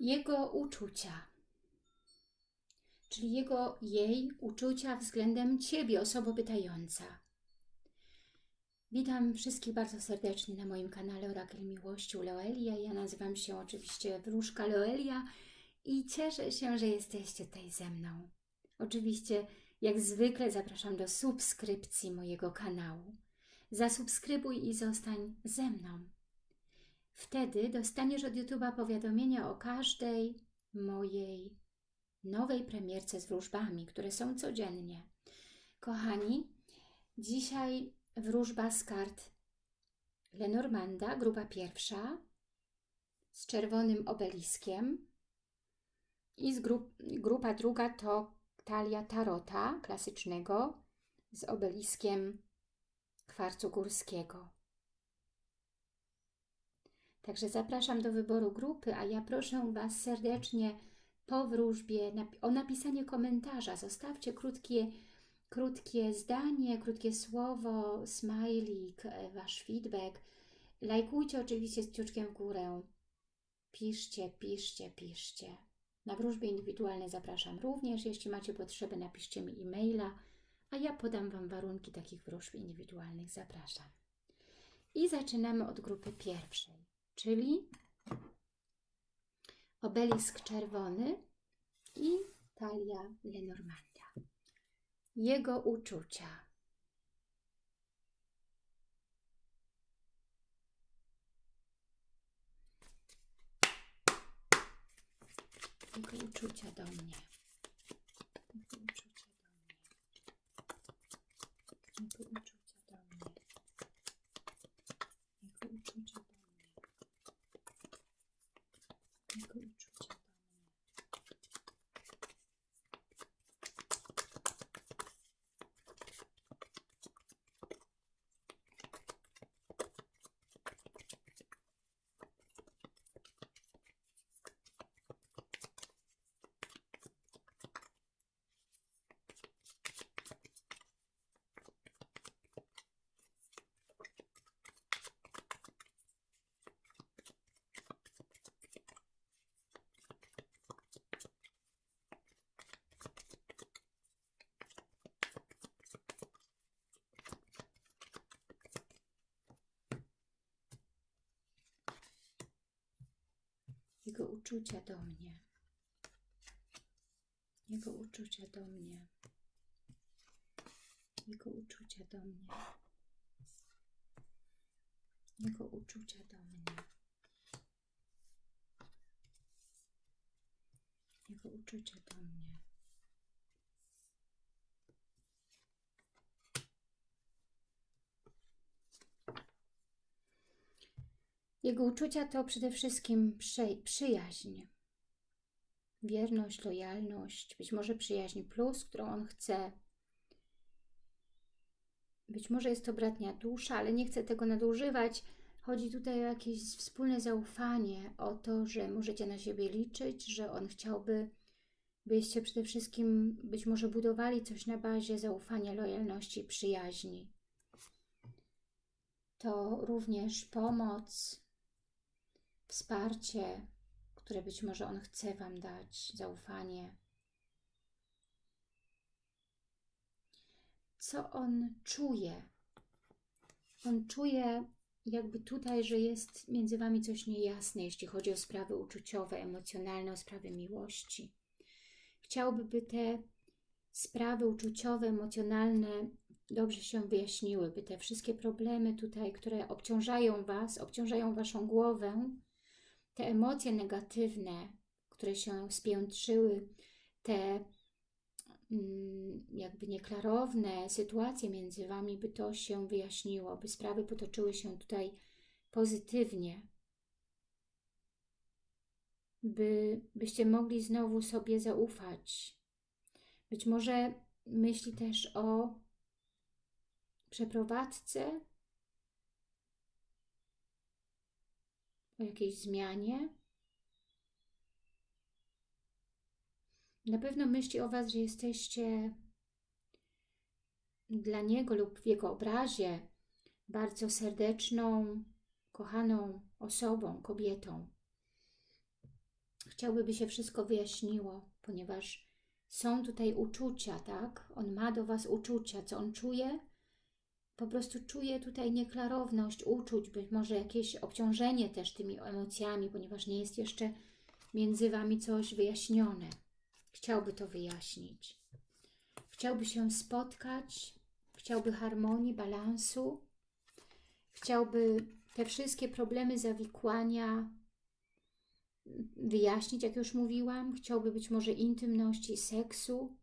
jego uczucia, czyli jego, jej uczucia względem Ciebie, osoba pytająca. Witam wszystkich bardzo serdecznie na moim kanale Orakel Miłości u Loelia. Ja nazywam się oczywiście Wróżka Loelia i cieszę się, że jesteście tutaj ze mną. Oczywiście, jak zwykle zapraszam do subskrypcji mojego kanału. Zasubskrybuj i zostań ze mną. Wtedy dostaniesz od YouTube'a powiadomienia o każdej mojej nowej premierce z wróżbami, które są codziennie. Kochani, dzisiaj wróżba z kart Lenormanda, grupa pierwsza, z czerwonym obeliskiem i z grup, grupa druga to talia tarota klasycznego z obeliskiem kwarcu górskiego. Także zapraszam do wyboru grupy, a ja proszę Was serdecznie po wróżbie o napisanie komentarza. Zostawcie krótkie, krótkie zdanie, krótkie słowo, smajlik, e, Wasz feedback. Lajkujcie oczywiście z kciuczkiem w górę. Piszcie, piszcie, piszcie. Na wróżby indywidualne zapraszam również. Jeśli macie potrzeby, napiszcie mi e-maila, a ja podam Wam warunki takich wróżb indywidualnych. Zapraszam. I zaczynamy od grupy pierwszej czyli obelisk czerwony i talia Lenormanda. Jego uczucia. Jego uczucia do mnie. Jego uczucia do mnie. Jego uczucia do mnie. Jego uczucia do mnie. Jego uczucia do mnie. Jego uczucia do mnie. Jego uczucia do mnie. Jego uczucia do mnie. Jego uczucia do mnie. Jego uczucia to przede wszystkim przy, przyjaźń, wierność, lojalność, być może przyjaźń plus, którą on chce. Być może jest to bratnia dusza, ale nie chcę tego nadużywać. Chodzi tutaj o jakieś wspólne zaufanie, o to, że możecie na siebie liczyć, że on chciałby, byście przede wszystkim być może budowali coś na bazie zaufania, lojalności, przyjaźni. To również pomoc, wsparcie, które być może On chce Wam dać, zaufanie. Co On czuje? On czuje jakby tutaj, że jest między Wami coś niejasne, jeśli chodzi o sprawy uczuciowe, emocjonalne, o sprawy miłości. Chciałby, by te sprawy uczuciowe, emocjonalne dobrze się wyjaśniły, by te wszystkie problemy tutaj, które obciążają Was, obciążają Waszą głowę, te emocje negatywne, które się spiętrzyły, te mm, jakby nieklarowne sytuacje między Wami, by to się wyjaśniło, by sprawy potoczyły się tutaj pozytywnie, by, byście mogli znowu sobie zaufać. Być może myśli też o przeprowadzce o jakiejś zmianie. Na pewno myśli o Was, że jesteście dla Niego lub w Jego obrazie bardzo serdeczną, kochaną osobą, kobietą. Chciałby, by się wszystko wyjaśniło, ponieważ są tutaj uczucia, tak? On ma do Was uczucia. Co on czuje? Po prostu czuje tutaj nieklarowność uczuć, być może jakieś obciążenie też tymi emocjami, ponieważ nie jest jeszcze między Wami coś wyjaśnione. Chciałby to wyjaśnić. Chciałby się spotkać, chciałby harmonii, balansu, chciałby te wszystkie problemy zawikłania wyjaśnić, jak już mówiłam. Chciałby być może intymności, seksu,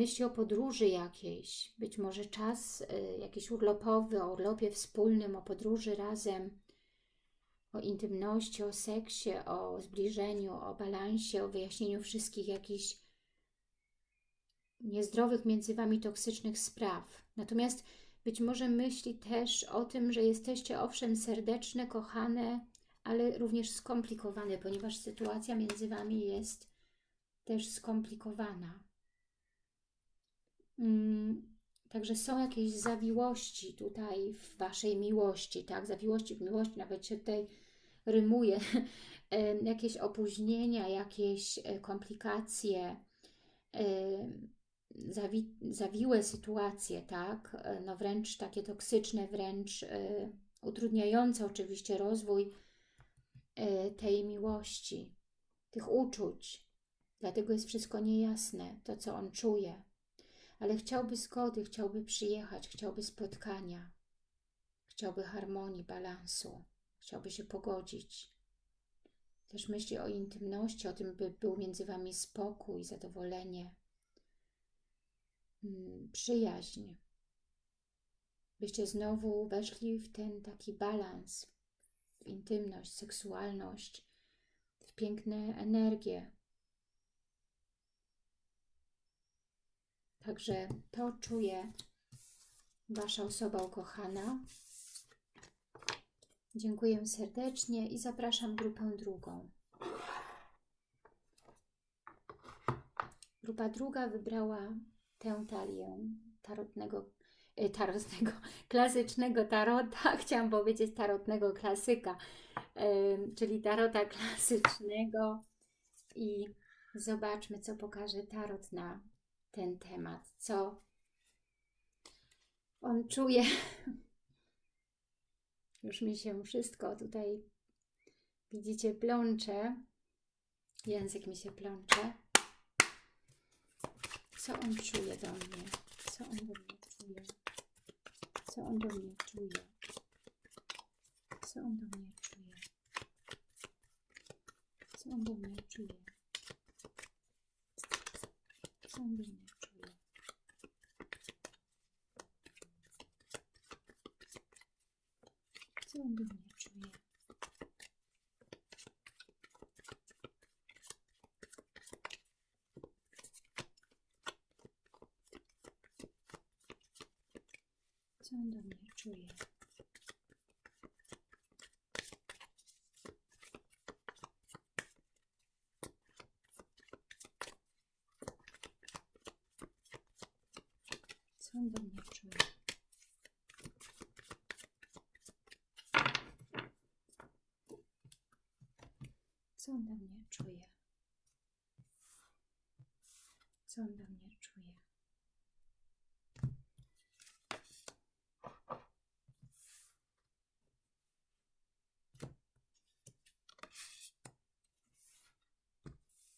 myśli o podróży jakiejś, być może czas y, jakiś urlopowy, o urlopie wspólnym, o podróży razem, o intymności, o seksie, o zbliżeniu, o balansie, o wyjaśnieniu wszystkich jakichś niezdrowych między Wami toksycznych spraw. Natomiast być może myśli też o tym, że jesteście owszem serdeczne, kochane, ale również skomplikowane, ponieważ sytuacja między Wami jest też skomplikowana. Mm, także są jakieś zawiłości tutaj w Waszej miłości, tak? Zawiłości w miłości, nawet się tutaj rymuje. jakieś opóźnienia, jakieś e, komplikacje, zawi zawiłe sytuacje, tak? E, no wręcz takie toksyczne, wręcz e, utrudniające oczywiście rozwój tej miłości, tych uczuć. Dlatego jest wszystko niejasne, to co on czuje ale chciałby zgody, chciałby przyjechać, chciałby spotkania, chciałby harmonii, balansu, chciałby się pogodzić. Też myśli o intymności, o tym, by był między Wami spokój, zadowolenie, mm, przyjaźń. Byście znowu weszli w ten taki balans, w intymność, seksualność, w piękne energie, Także to czuje Wasza osoba ukochana. Dziękuję serdecznie i zapraszam grupę drugą. Grupa druga wybrała tę talię tarotnego, e, tarotnego, klasycznego tarota, chciałam powiedzieć tarotnego klasyka, czyli tarota klasycznego i zobaczmy, co pokaże tarot na ten temat, co on czuje. Już mi się wszystko tutaj, widzicie, plącze. Język mi się plącze. Co on czuje do mnie? Co on do mnie czuje? Co on do mnie czuje? Co on do mnie czuje? Co on do mnie czuje? kombinie, czyli złębienie czuję. Co on do mnie czuje? Co on do mnie czuje? Co on do mnie czuje?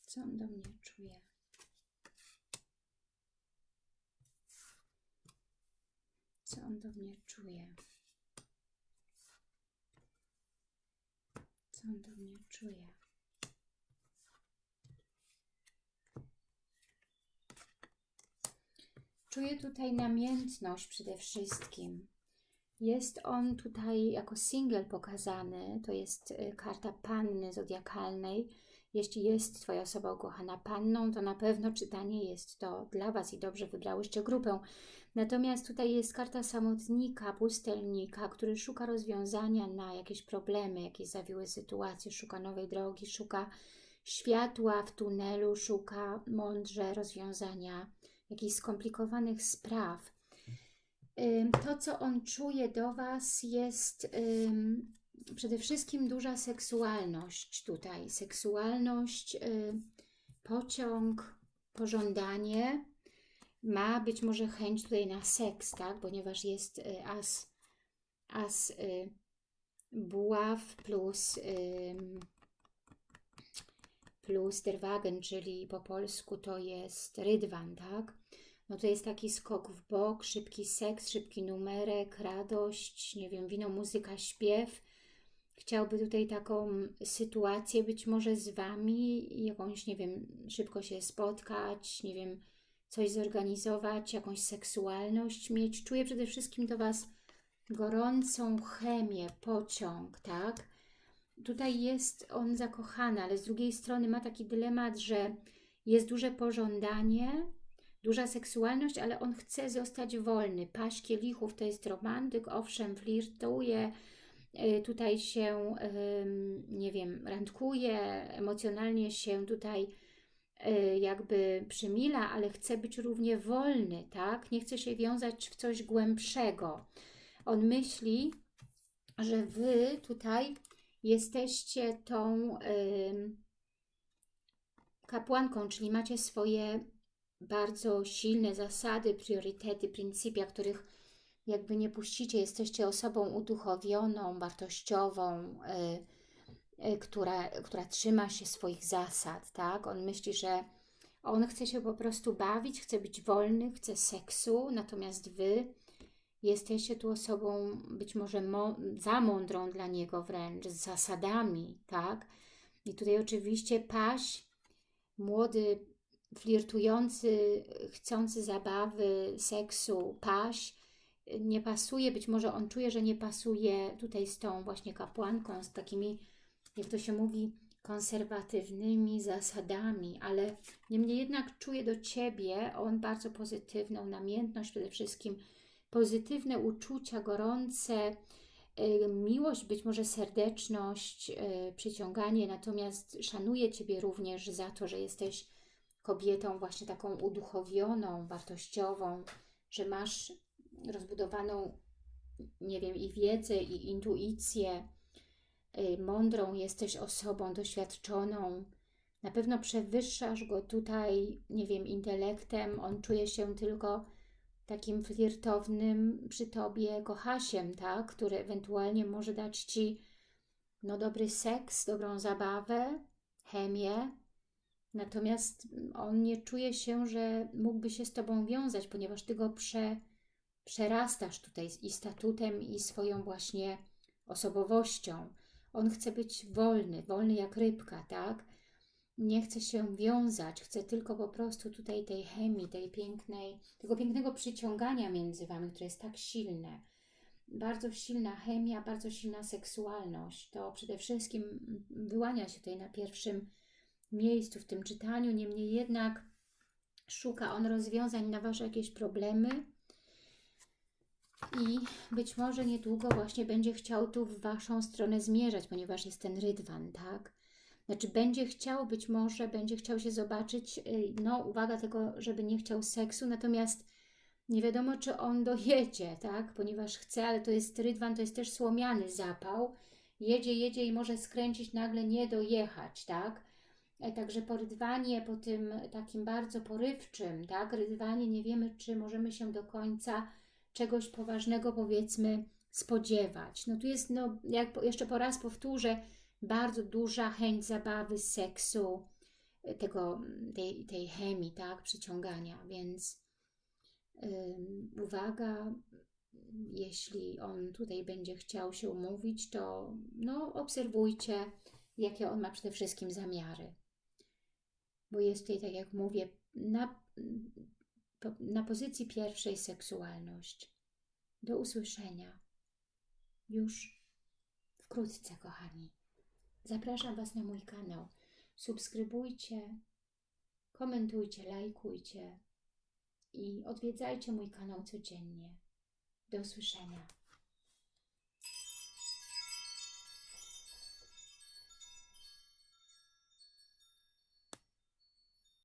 Co on do mnie czuje? Co on do mnie czuje? Co on do mnie czuje? Czuję tutaj namiętność przede wszystkim. Jest on tutaj jako single pokazany. To jest y, karta panny zodiakalnej. Jeśli jest Twoja osoba ukochana panną, to na pewno czytanie jest to dla Was i dobrze wybrałyście grupę. Natomiast tutaj jest karta samotnika, pustelnika, który szuka rozwiązania na jakieś problemy, jakieś zawiłe sytuacje, szuka nowej drogi, szuka światła w tunelu, szuka mądrze rozwiązania jakichś skomplikowanych spraw. To, co on czuje do Was jest przede wszystkim duża seksualność tutaj. Seksualność, pociąg, pożądanie. Ma być może chęć tutaj na seks, tak? Ponieważ jest y, as, as y, buław plus, plus czyli po polsku to jest rydwan, tak? No to jest taki skok w bok, szybki seks, szybki numerek, radość, nie wiem, wino, muzyka, śpiew. Chciałby tutaj taką sytuację być może z Wami, jakąś, nie wiem, szybko się spotkać, nie wiem, coś zorganizować, jakąś seksualność mieć. Czuję przede wszystkim do Was gorącą chemię, pociąg, tak? Tutaj jest on zakochany, ale z drugiej strony ma taki dylemat, że jest duże pożądanie, duża seksualność, ale on chce zostać wolny. Paść kielichów to jest romantyk, owszem, flirtuje, y, tutaj się, nie wiem, randkuje, emocjonalnie się tutaj y, jakby przymila, ale chce być równie wolny, tak? Nie chce się wiązać w coś głębszego. On myśli, że Wy tutaj jesteście tą kapłanką, czyli macie swoje bardzo silne zasady, priorytety, pryncypia, których jakby nie puścicie. Jesteście osobą uduchowioną, wartościową, y, y, która, która trzyma się swoich zasad, tak? On myśli, że on chce się po prostu bawić, chce być wolny, chce seksu, natomiast Wy jesteście tu osobą być może za mądrą dla niego wręcz, z zasadami, tak? I tutaj oczywiście paś, młody flirtujący, chcący zabawy, seksu, paś, nie pasuje, być może on czuje, że nie pasuje tutaj z tą właśnie kapłanką, z takimi, jak to się mówi, konserwatywnymi zasadami, ale niemniej jednak czuje do Ciebie on bardzo pozytywną namiętność, przede wszystkim pozytywne uczucia, gorące, y, miłość, być może serdeczność, y, przyciąganie, natomiast szanuje Ciebie również za to, że jesteś kobietą właśnie taką uduchowioną, wartościową, że masz rozbudowaną, nie wiem, i wiedzę, i intuicję, y, mądrą jesteś osobą doświadczoną, na pewno przewyższasz go tutaj, nie wiem, intelektem, on czuje się tylko takim flirtownym przy Tobie kochasiem, tak? który ewentualnie może dać Ci no, dobry seks, dobrą zabawę, chemię, natomiast on nie czuje się, że mógłby się z Tobą wiązać, ponieważ Ty go prze, przerastasz tutaj i statutem, i swoją właśnie osobowością. On chce być wolny, wolny jak rybka, tak? Nie chce się wiązać, chce tylko po prostu tutaj tej chemii, tej pięknej, tego pięknego przyciągania między Wami, które jest tak silne. Bardzo silna chemia, bardzo silna seksualność. To przede wszystkim wyłania się tutaj na pierwszym miejscu w tym czytaniu. Niemniej jednak szuka on rozwiązań na Wasze jakieś problemy i być może niedługo właśnie będzie chciał tu w Waszą stronę zmierzać, ponieważ jest ten rydwan, tak? Znaczy będzie chciał, być może będzie chciał się zobaczyć, y, no uwaga tego, żeby nie chciał seksu, natomiast nie wiadomo, czy on dojedzie, tak? Ponieważ chce, ale to jest rydwan, to jest też słomiany zapał. Jedzie, jedzie i może skręcić, nagle nie dojechać, tak? E, także po rydwanie, po tym takim bardzo porywczym, tak? Rydwanie nie wiemy, czy możemy się do końca czegoś poważnego, powiedzmy, spodziewać. No tu jest, no, jak jeszcze po raz powtórzę, bardzo duża chęć zabawy, seksu, tego, tej, tej chemii, tak, przyciągania, więc uwaga, jeśli on tutaj będzie chciał się umówić, to no, obserwujcie, jakie on ma przede wszystkim zamiary. Bo jest tutaj, tak jak mówię, na, na pozycji pierwszej seksualność. Do usłyszenia już wkrótce, kochani. Zapraszam Was na mój kanał. Subskrybujcie, komentujcie, lajkujcie i odwiedzajcie mój kanał codziennie. Do usłyszenia.